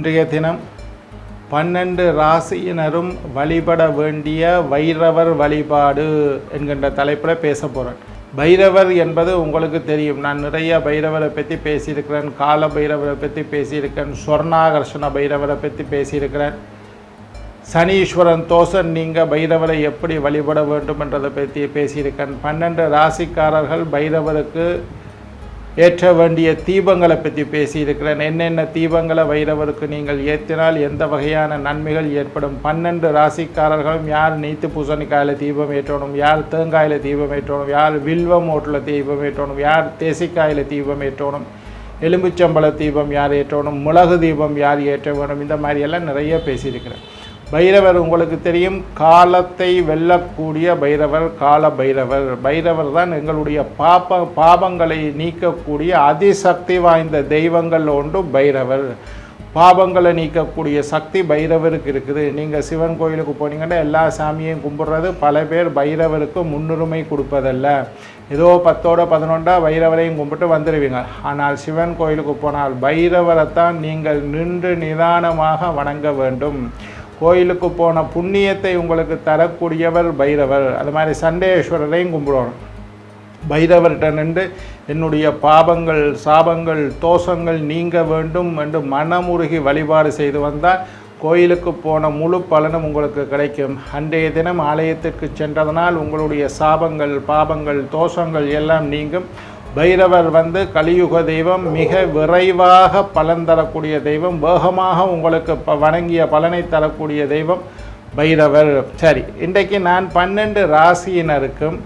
இன்றைய தினம் பன்னெண்டு ராசியினரும் வழிபட வேண்டிய வைரவர் வழிபாடு என்கின்ற தலைப்பில் பேச போகிறேன் பைரவர் என்பது உங்களுக்கு தெரியும். நான் நிறைய பைரவரை பற்றி பேசியிருக்கிறேன். கால பைரவரை பற்றி பேசியிருக்கிறேன். சொர்ணாகர்ஷண பைரவரை பற்றி பேசியிருக்கிறேன். சனீஸ்வரன் தோசன் நீங்கள் பைரவரை எப்படி வழிபட வேண்டும் என்றதை பற்றி பேசியிருக்கேன். பன்னெண்டு ராசிக்காரர்கள் பைரவருக்கு ஏற்ற வேண்டிய தீபங்களை பற்றி பேசியிருக்கிறேன். என்னென்ன தீபங்களை வைரவருக்கு நீங்கள் ஏற்றினால் எந்த வகையான நன்மைகள் ஏற்படும்? பன்னெண்டு ராசிக்காரர்களும் யார் நீத்து பூசணிக்காயில் தீபம் ஏற்றணும்? யார் தேங்காயில் தீபம் ஏற்றணும்? யார் வில்வம் ஓட்டில் தீபம் ஏற்றணும்? யார் தேசிக்காயில் தீபம் ஏற்றணும்? எலும்புச்சம்பள தீபம் யார் ஏற்றணும்? மிளகு தீபம் யார் ஏற்ற வேணும் இந்த மாதிரியெல்லாம் நிறைய பேசியிருக்கிறேன். பைரவர் உங்களுக்கு தெரியும் காலத்தை வெல்லக்கூடிய பைரவர் கால பைரவர். பைரவர் தான் எங்களுடைய பாப்ப பாபங்களை நீக்கக்கூடிய அதிசக்தி வாய்ந்த தெய்வங்கள் ஒன்று பைரவர். பாபங்களை நீக்கக்கூடிய சக்தி பைரவருக்கு இருக்குது. நீங்கள் சிவன் கோயிலுக்கு போனீங்கன்னா எல்லா சாமியையும் கும்பிட்றது பல பேர் பைரவருக்கு முன்னுரிமை கொடுப்பதல்ல. ஏதோ பத்தோட பதினொன்றா பைரவரையும் கும்பிட்டு வந்துடுவீங்க ஆனால் சிவன் கோயிலுக்கு போனால் பைரவரைத்தான் நீங்கள் நின்று நிதானமாக வணங்க வேண்டும். கோயிலுக்கு போன புண்ணியத்தை உங்களுக்கு தரக்கூடியவர் பைரவர். அது மாதிரி சண்டேஸ்வரரையும் கும்பிடணும். பைரவர்கிட்ட நின்று என்னுடைய பாபங்கள் சாபங்கள் தோஷங்கள் நீங்க வேண்டும் என்று மனமுருகி வழிபாடு செய்து வந்தால் கோயிலுக்கு போன முழு பலனும் உங்களுக்கு கிடைக்கும். அன்றைய தினம் ஆலயத்திற்கு சென்றதனால் உங்களுடைய சாபங்கள் பாபங்கள் தோஷங்கள் எல்லாம் நீங்கும். பைரவர் வந்து கலியுக தெய்வம் மிக விரைவாக பலன் தரக்கூடிய தெய்வம் வேகமாக உங்களுக்கு ப வணங்கிய பலனை தரக்கூடிய தெய்வம் பைரவர். சரி இன்றைக்கு நான் பன்னெண்டு ராசியினருக்கும்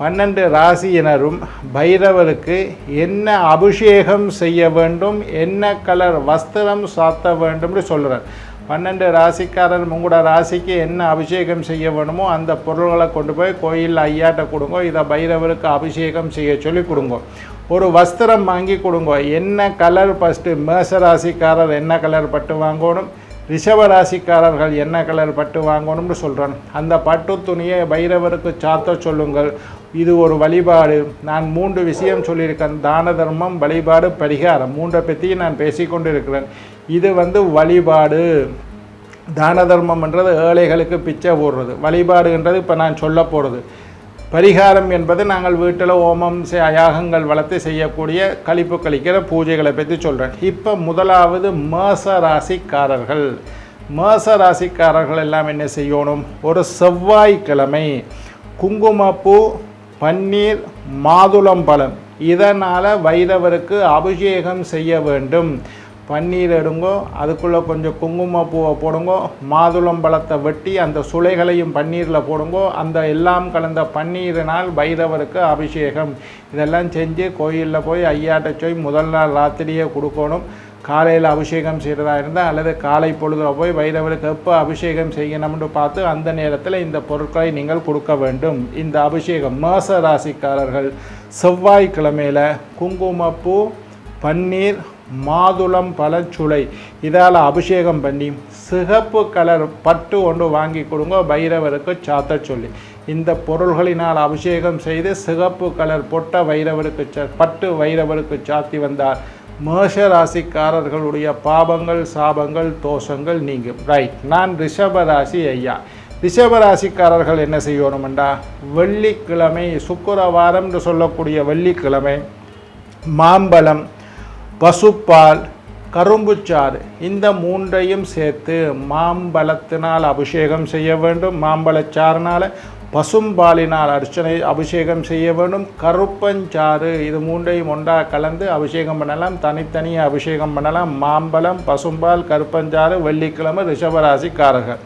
பன்னெண்டு ராசியினரும் பைரவருக்கு என்ன அபிஷேகம் செய்ய வேண்டும் என்ன கலர் வஸ்திரம் சாத்த வேண்டும்னு சொல்கிறார் பன்னெண்டு ராசிக்காரர் உங்களோட ராசிக்கு என்ன அபிஷேகம் செய்ய வேணுமோ அந்த பொருள்களை கொண்டு போய் கோயிலில் ஐயாட்ட கொடுங்க இதை பைரவருக்கு அபிஷேகம் செய்ய சொல்லி கொடுங்க. ஒரு வஸ்திரம் வாங்கி கொடுங்க. என்ன கலர் ஃபஸ்ட்டு மேச ராசிக்காரர் என்ன கலர் பட்டு வாங்கணும்? ரிஷப ராசிக்காரர்கள் என்ன கலர் பட்டு வாங்கணும்னு சொல்கிறேன் அந்த பட்டு துணியை பைரவருக்கு சாத்த சொல்லுங்கள். இது ஒரு வழிபாடு. நான் மூன்று விஷயம் சொல்லியிருக்கேன். தான தர்மம் வழிபாடு பரிகாரம். மூன்றை பற்றியும் நான் பேசிக்கொண்டு இருக்கிறேன் இது வந்து வழிபாடு. தான தர்மம்ன்றது ஏழைகளுக்கு பிச்சை போடுறது. வழிபாடுன்றது இப்போ நான் சொல்ல போகிறது பரிகாரம் என்பது நாங்கள் வீட்டில் ஓமம் செ- யாகங்கள் வளர்த்து செய்யக்கூடிய கழிப்பு கழிக்கிற பூஜைகளை பற்றி சொல்கிறேன் இப்போ முதலாவது மேச ராசிக்காரர்கள் மேச ராசிக்காரர்கள் எல்லாம் என்ன செய்யணும்? ஒரு செவ்வாய்க்கிழமை குங்குமப்பூ பன்னீர் மாதுளம்பழம். இதனால் வைரவருக்கு அபிஷேகம் செய்ய வேண்டும். பன்னீர் எடுங்கோ அதுக்குள்ளே கொஞ்சம் குங்குமப்பூவை போடுங்கோ மாதுளம்பழத்தை வெட்டி அந்த சுளைகளையும் பன்னீரில் போடுங்கோ அந்த எல்லாம் கலந்த பன்னீரினால் பைரவருக்கு அபிஷேகம். இதெல்லாம் செஞ்சு கோயிலில் போய் ஐயாட்ட போய் முதல் நாள் ராத்திரியே கொடுக்கணும். காலையில் அபிஷேகம் செய்கிறதா இருந்தால் அல்லது காலை பொழுதில் போய் வைரவருக்கு எப்போ அபிஷேகம் செய்யணும்னு பார்த்து அந்த நேரத்தில் இந்த பொருட்களை நீங்கள் கொடுக்க வேண்டும். இந்த அபிஷேகம் மேச ராசிக்காரர்கள் செவ்வாய்க்கிழமையில் குங்குமப்பூ பன்னீர் மாதுளம் பழச்சுளை. இதால் அபிஷேகம் பண்ணி சிகப்பு கலர் பட்டு ஒன்று வாங்கி கொடுங்க பைரவருக்கு சாத்த சொல்லி. இந்த பொருள்களினால் அபிஷேகம் செய்து சிகப்பு கலர் பொட்ட வைரவருக்கு ச பட்டு வைரவருக்கு சாத்தி வந்தார். மேஷ ராசிக்காரர்களுடைய பாபங்கள் சாபங்கள் தோஷங்கள் நீங்கும். ரைட் நான் ரிஷப ராசி ஐயா. ரிஷப ராசிக்காரர்கள் என்ன செய்யணுமெண்டா? வெள்ளிக்கிழமை சுக்கிரவாரம் என்று சொல்லக்கூடிய வெள்ளிக்கிழமை மாம்பழம் பசுப்பால் கரும்புச்சாறு இந்த மூன்றையும் சேர்த்து மாம்பழத்தினால் அபிஷேகம் செய்ய வேண்டும். மாம்பழச்சாறுனால் பசும்பாலினால் அர்ச்சனை அபிஷேகம் செய்ய வேண்டும். கருப்பஞ்சாறு இது மூன்றையும் ஒன்றாக கலந்து அபிஷேகம் பண்ணலாம். தனித்தனியாக அபிஷேகம் பண்ணலாம். மாம்பழம் பசும்பால் கருப்பஞ்சாறு வெள்ளிக்கிழமை ரிஷபராசிக்காரர்கள்.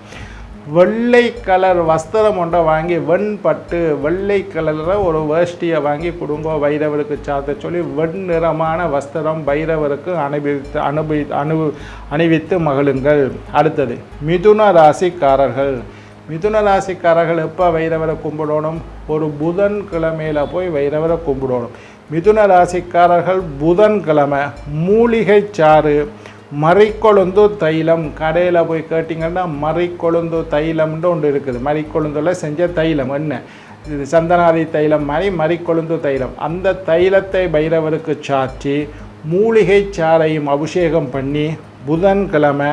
வெள்ளை கலர் வஸ்திரம் ஒன்றை வாங்கி வெண்பட்டு வெள்ளை கலரில் ஒரு வேஷ்டியை வாங்கி குடும்ப பைரவருக்கு சாத்த சொல்லி வெண் நிறமான வஸ்திரம் பைரவருக்கு அனுபவித்து அனுபவி அனு அணிவித்து மகிழுங்கள். அடுத்தது மிதுன ராசிக்காரர்கள். மிதுன ராசிக்காரர்கள் எப்போ வைரவரை கும்பிடணும்? ஒரு புதன் கிழமையில் போய் வைரவரை கும்பிடணும். மிதுன ராசிக்காரர்கள் புதன்கிழமை மூலிகை சாறு மறைக்கொழுந்து தைலம். கடையில் போய் கேட்டிங்கன்னா மறைக்கொழுந்து தைலம்னு ஒன்று இருக்குது. மறிக்கொழுந்துல செஞ்ச தைலம் என்ன? இது சந்தனாதி தைலம் மாதிரி மறிக்கொழுந்து தைலம். அந்த தைலத்தை பைரவருக்கு சாற்றி மூலிகை சாறையும் அபிஷேகம் பண்ணி புதன்கிழமை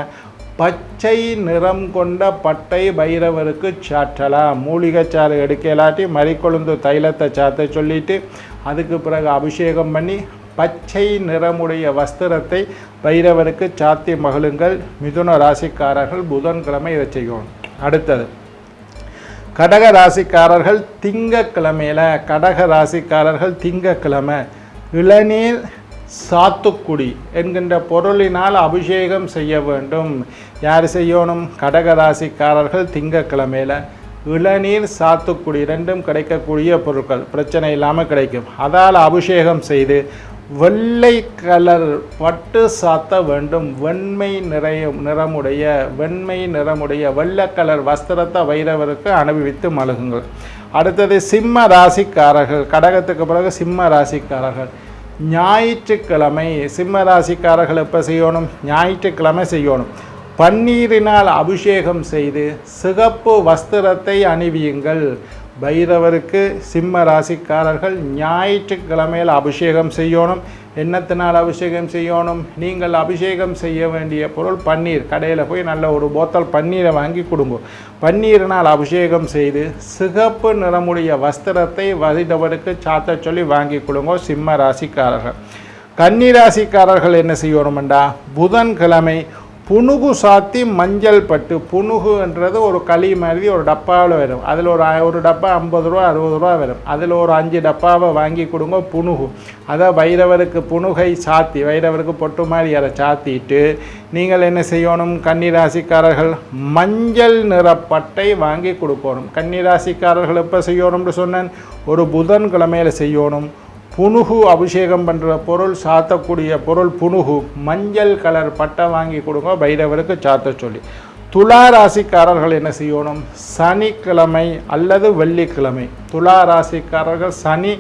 பச்சை நிறம் கொண்ட பட்டை பைரவருக்கு சாற்றலாம் மூலிகைச்சாறு எடுக்கலாட்டி மறிக்கொழுந்து தைலத்தை சாத்த சொல்லிவிட்டு அதுக்கு பிறகு அபிஷேகம் பண்ணி பச்சை நிறமுடைய வஸ்திரத்தை பைரவருக்கு சாத்தி மகிழுங்கள். மிதுன ராசிக்காரர்கள் புதன்கிழமை இதை செய்யணும் அடுத்தது கடக ராசிக்காரர்கள் திங்கக்கிழமையில் கடக ராசிக்காரர்கள் திங்கக்கிழமை இளநீர் சாத்துக்குடி என்கின்ற பொருளினால் அபிஷேகம் செய்ய வேண்டும். யார் செய்யணும்? கடக ராசிக்காரர்கள் திங்கக்கிழமையில் இளநீர் சாத்துக்குடி ரெண்டும் கிடைக்கக்கூடிய பொருட்கள். பிரச்சனை இல்லாமல் கிடைக்கும். அதால் அபிஷேகம் செய்து வெள்ளை கலர் பட்டு சாத்த வேண்டும். வெண்மை நிறைய நிறமுடைய வெண்மை நிறமுடைய வெள்ளை கலர் வஸ்திரத்தை வைரவருக்கு அனுபவித்து மழுகுங்கள். அடுத்தது சிம்ம ராசிக்காரர்கள். கடகத்துக்கு பிறகு சிம்ம ராசிக்காரர்கள். ஞாயிற்றுக்கிழமை சிம்ம ராசிக்காரர்கள் எப்போ செய்யணும்? ஞாயிற்றுக்கிழமை செய்யணும். பன்னீரினால் அபிஷேகம் செய்து சிகப்பு வஸ்திரத்தை அணிவியுங்கள். பைரவருக்கு சிம்ம ராசிக்காரர்கள் ஞாயிற்றுக்கிழமையில் அபிஷேகம் செய்யணும். என்னத்தினால் அபிஷேகம் செய்யணும்? நீங்கள் அபிஷேகம் செய்ய வேண்டிய பொருள் பன்னீர். கடையில் போய் நல்ல ஒரு போத்தல் பன்னீரை வாங்கி கொடுங்க. பன்னீரினால் அபிஷேகம் செய்து சிகப்பு நிறமுடைய வஸ்திரத்தை வசிதவருக்கு சாத்த சொல்லி வாங்கி கொடுங்க சிம்ம ராசிக்காரர்கள். கன்னி ராசிக்காரர்கள் என்ன செய்யணுமெண்டா? புதன்கிழமை புனுகு சாத்தி மஞ்சள் பட்டு புனுகுன்றது ஒரு களி மாதிரி ஒரு டப்பாவில் வரும். அதில் ஒரு ஒரு டப்பா ஐம்பது ரூபா அறுபது ரூபா வரும். அதில் ஒரு அஞ்சு டப்பாவை வாங்கி கொடுங்க புனுகு அதை வைரவருக்கு புனுகை சாத்தி வைரவருக்கு பொட்டு மாதிரி அதை சாத்திட்டு நீங்கள் என்ன செய்யணும்? கன்னிராசிக்காரர்கள் மஞ்சள் நிற பட்டை வாங்கி கொடுக்கணும். கன்னிராசிக்காரர்கள் எப்போ செய்யணும்னு சொன்னேன்? ஒரு புதன்கிழமையில் செய்யணும். புனுகு அபிஷேகம் பண்ணுற பொருள் சாத்தக்கூடிய பொருள் புனுகு. மஞ்சள் கலர் பட்டை வாங்கி கொடுங்க பைரவருக்கு சாத்த சொல்லி. துலா ராசிக்காரர்கள் என்ன செய்யணும்? சனிக்கிழமை அல்லது வெள்ளிக்கிழமை. துலா ராசிக்காரர்கள் சனி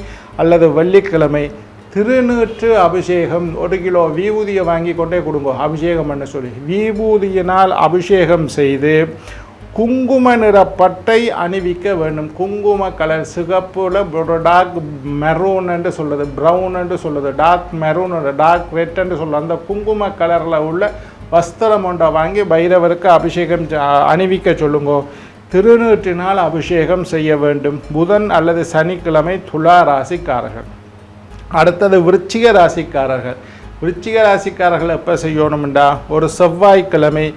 அல்லது வெள்ளிக்கிழமை. திருநூற்று அபிஷேகம் ஒரு கிலோ விபூதியை வாங்கி கொண்டே கொடுங்க அபிஷேகம் பண்ண சொல்லி. விபூதியினால் அபிஷேகம் செய்து குங்கும நிற பட்டை அணிவிக்க வேண்டும். குங்கும கலர் சிகப்புல ஒரு டார்க் மெரூன் என்று சொல்லுது ப்ரௌன் என்று சொல்லுது டார்க் மெரூன் டார்க் ரெட் என்று சொல்லுது அந்த குங்கும கலரில் உள்ள வஸ்திரம் ஒன்றை வாங்கி பைரவருக்கு அபிஷேகம் அணிவிக்க சொல்லுங்க. திருநீற்றினால் அபிஷேகம் செய்ய வேண்டும். புதன் அல்லது சனிக்கிழமை துலா ராசிக்காரர்கள். அடுத்தது விருச்சிக ராசிக்காரர்கள். விருச்சிக ராசிக்காரர்கள் எப்போ செய்யணும்டா? ஒரு செவ்வாய்க்கிழமை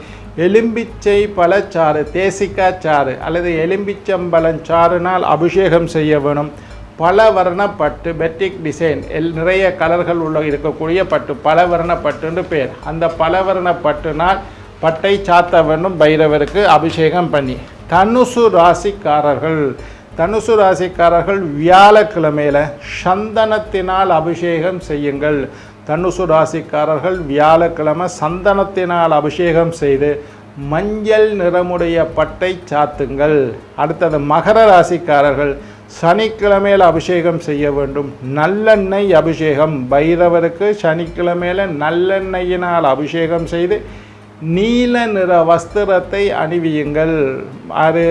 எலும்பிச்சை பழச்சாறு தேசிக்காய் சாறு அல்லது எலும்பிச்சம்பழம் சாறுனால் அபிஷேகம் செய்ய வேணும். பல வர்ணப்பட்டு பெட்டிக் டிசைன் எல் நிறைய கலர்கள் உள்ள இருக்கக்கூடிய பட்டு பல பட்டுன்னு பேர். அந்த பல வர்ணப்பட்டுனால் பட்டை சாத்த வேண்டும் பைரவருக்கு அபிஷேகம் பண்ணி. தனுசு ராசிக்காரர்கள் தனுசு ராசிக்காரர்கள் வியாழக்கிழமையில் சந்தனத்தினால் அபிஷேகம் செய்யுங்கள். தனுசு ராசிக்காரர்கள் வியாழக்கிழமை சந்தனத்தினால் அபிஷேகம் செய்து மஞ்சள் நிறமுடைய பட்டை சாத்துங்கள். அடுத்தது மகர ராசிக்காரர்கள் சனிக்கிழமையில் அபிஷேகம் செய்ய வேண்டும். நல்லெண்ணெய் அபிஷேகம். பைரவருக்கு சனிக்கிழமையில் நல்லெண்ணெயினால் அபிஷேகம் செய்து நீல நிற வஸ்திரத்தை அணிவியுங்கள். அது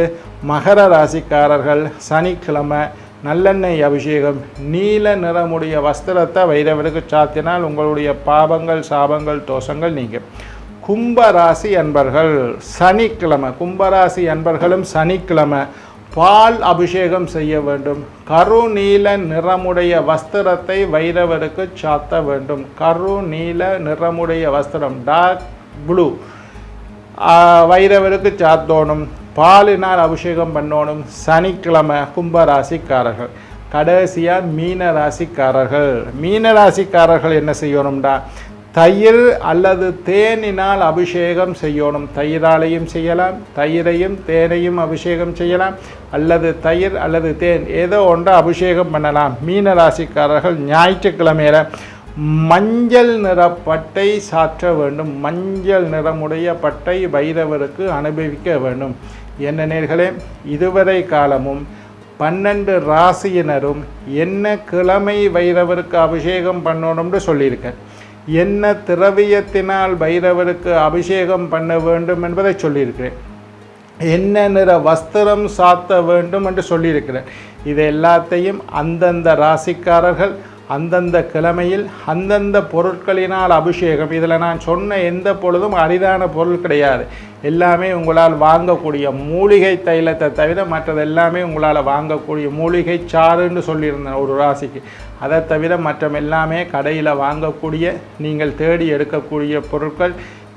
மகர ராசிக்காரர்கள் சனிக்கிழமை நல்லெண்ணெய் அபிஷேகம் நீல நிறமுடைய வஸ்திரத்தை வைரவருக்கு சாத்தினால் உங்களுடைய பாபங்கள் சாபங்கள் தோஷங்கள் நீங்கும். கும்பராசி அன்பர்கள் சனிக்கிழமை கும்பராசி அன்பர்களும் சனிக்கிழமை பால் அபிஷேகம் செய்ய வேண்டும். கருநீல நிறமுடைய வஸ்திரத்தை வைரவருக்கு சாத்த வேண்டும். கருநீல நிறமுடைய வஸ்திரம் டார்க் ப்ளூ வைரவருக்கு சாத்தோணும். பாலினால் அபிஷேகம் பண்ணணும் சனிக்கிழமை கும்பராசிக்காரர்கள். கடைசியாக மீன ராசிக்காரர்கள் மீன ராசிக்காரர்கள் என்ன செய்யணும்டா? தயிர் அல்லது தேனினால் அபிஷேகம் செய்யணும். தயிராலையும் செய்யலாம் தயிரையும் தேனையும் அபிஷேகம் செய்யலாம் அல்லது தயிர் அல்லது தேன் ஏதோ ஒன்றை அபிஷேகம் பண்ணலாம். மீன ராசிக்காரர்கள் ஞாயிற்றுக்கிழமையில் மஞ்சள் நிற பட்டை சாற்ற வேண்டும். மஞ்சள் நிறமுடைய பட்டை பைரவருக்கு அனுபவிக்க வேண்டும். என்ன நேர்களே இதுவரை காலமும் பன்னெண்டு ராசியினரும் என்ன கிழமை வைரவருக்கு அபிஷேகம் பண்ணணும்னு சொல்லியிருக்கேன் என்ன திரவியத்தினால் பைரவருக்கு அபிஷேகம் பண்ண வேண்டும் என்பதை சொல்லியிருக்கிறேன் என்ன நிற வஸ்திரம் சாத்த வேண்டும் என்று சொல்லியிருக்கிறேன் இது எல்லாத்தையும் அந்தந்த ராசிக்காரர்கள் அந்தந்த கிழமையில் அந்தந்த பொருட்களினால் அபிஷேகம். இதில் நான் சொன்ன எந்த பொழுதும் அரிதான பொருள் கிடையாது. எல்லாமே உங்களால் வாங்கக்கூடிய மூலிகை தைலத்தை தவிர மற்றது எல்லாமே உங்களால் வாங்கக்கூடிய மூலிகை சாறுன்னு சொல்லியிருந்தேன் ஒரு ராசிக்கு. அதை தவிர மற்ற எல்லாமே கடையில் வாங்கக்கூடிய நீங்கள் தேடி எடுக்கக்கூடிய பொருட்கள்.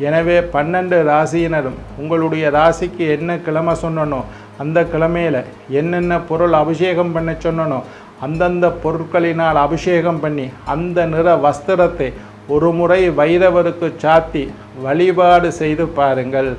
எனவே பன்னெண்டு ராசியினரும் உங்களுடைய ராசிக்கு என்ன கிழமை சொன்னனோ அந்த கிழமையில் என்னென்ன பொருள் அபிஷேகம் பண்ண சொன்னனோ அந்தந்த பொருட்களினால் அபிஷேகம் பண்ணி அந்த நிற வஸ்திரத்தை ஒரு முறை வைரவருக்கு சாத்தி வழிபாடு செய்து பாருங்கள்.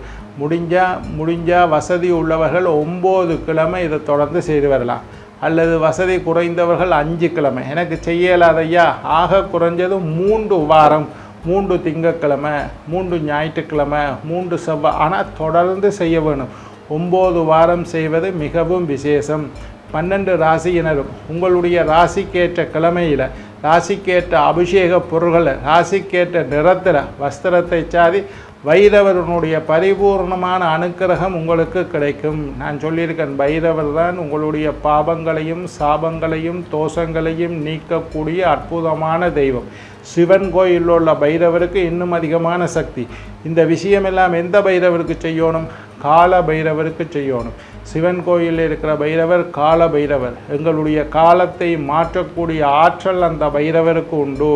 முடிஞ்சால் முடிஞ்சால் வசதி உள்ளவர்கள் ஒம்பது கிழமை இதை தொடர்ந்து செய்து வரலாம். அல்லது வசதி குறைந்தவர்கள் அஞ்சு கிழமை. எனக்கு செய்யலாதையா? ஆக குறைஞ்சது மூன்று வாரம் மூன்று திங்கக்கிழமை மூன்று ஞாயிற்றுக்கிழமை மூன்று செவ்வாய் ஆனால் தொடர்ந்து செய்ய வேணும். ஒம்பது வாரம் செய்வது மிகவும் விசேஷம். பன்னெண்டு ராசியினரும் உங்களுடைய ராசிக்கேற்ற கிழமையில் ராசிக்கேற்ற அபிஷேக பொருள்களை ராசிக்கேற்ற நிறத்தில் வஸ்திரத்தை சாதி வைரவரனுடைய பரிபூர்ணமான அனுக்கிரகம் உங்களுக்கு கிடைக்கும். நான் சொல்லியிருக்கேன் பைரவர் தான் உங்களுடைய பாபங்களையும் சாபங்களையும் தோஷங்களையும் நீக்கக்கூடிய அற்புதமான தெய்வம். சிவன் கோயிலில் உள்ள பைரவருக்கு இன்னும் அதிகமான சக்தி. இந்த விஷயமெல்லாம் எந்த பைரவருக்கு செய்யணும்? கால பைரவருக்கு செய்யணும். சிவன் கோயிலில் இருக்கிற பைரவர் கால பைரவர். எங்களுடைய காலத்தை மாற்றக்கூடிய ஆற்றல் அந்த பைரவருக்கு உண்டு.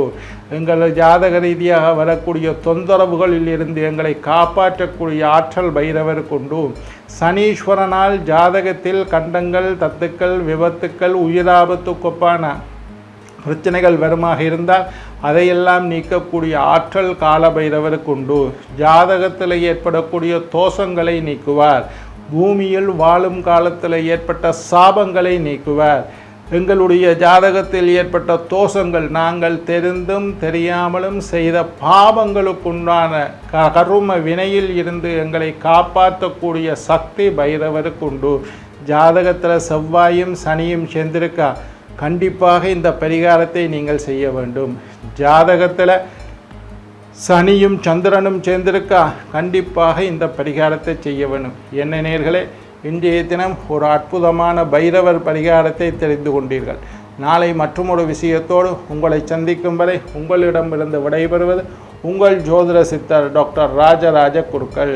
எங்கள் ஜாதக ரீதியாக வரக்கூடிய தொந்தரவுகளில் இருந்து எங்களை காப்பாற்றக்கூடிய ஆற்றல் பைரவருக்கு உண்டு. சனீஸ்வரனால் ஜாதகத்தில் கண்டங்கள் தத்துக்கள் விபத்துக்கள் உயிராபத்துக்கொப்பான பிரச்சனைகள் வருமாக இருந்தால் அதையெல்லாம் நீக்கக்கூடிய ஆற்றல் கால பைரவருக்கு உண்டு. ஜாதகத்தில் ஏற்படக்கூடிய தோஷங்களை நீக்குவார். பூமியில் வாழும் காலத்தில் ஏற்பட்ட சாபங்களை நீக்குவார். எங்களுடைய ஜாதகத்தில் ஏற்பட்ட தோஷங்கள் நாங்கள் தெரிந்தும் தெரியாமலும் செய்த பாவங்களுக்குண்டான க கரும வினையில் இருந்து எங்களை காப்பாற்றக்கூடிய சக்தி பைரவருக்குண்டு ஜாதகத்தில் செவ்வாயும் சனியும் சேர்ந்திருக்கா? கண்டிப்பாக இந்த பரிகாரத்தை நீங்கள் செய்ய வேண்டும். ஜாதகத்தில் சனியும் சந்திரனும் சேர்ந்திருக்கா? கண்டிப்பாக இந்த பரிகாரத்தை செய்ய வேணும். என்ன நேர்களே இன்றைய தினம் ஒரு அற்புதமான பைரவர் பரிகாரத்தை தெரிந்து கொண்டீர்கள். நாளை மற்றொரு விஷயத்தோடு உங்களை சந்திக்கும் வரை உங்களிடமிருந்து விடைபெறுவது உங்கள் ஜோதிட சித்தர் டாக்டர் ராஜராஜ குருக்கள்.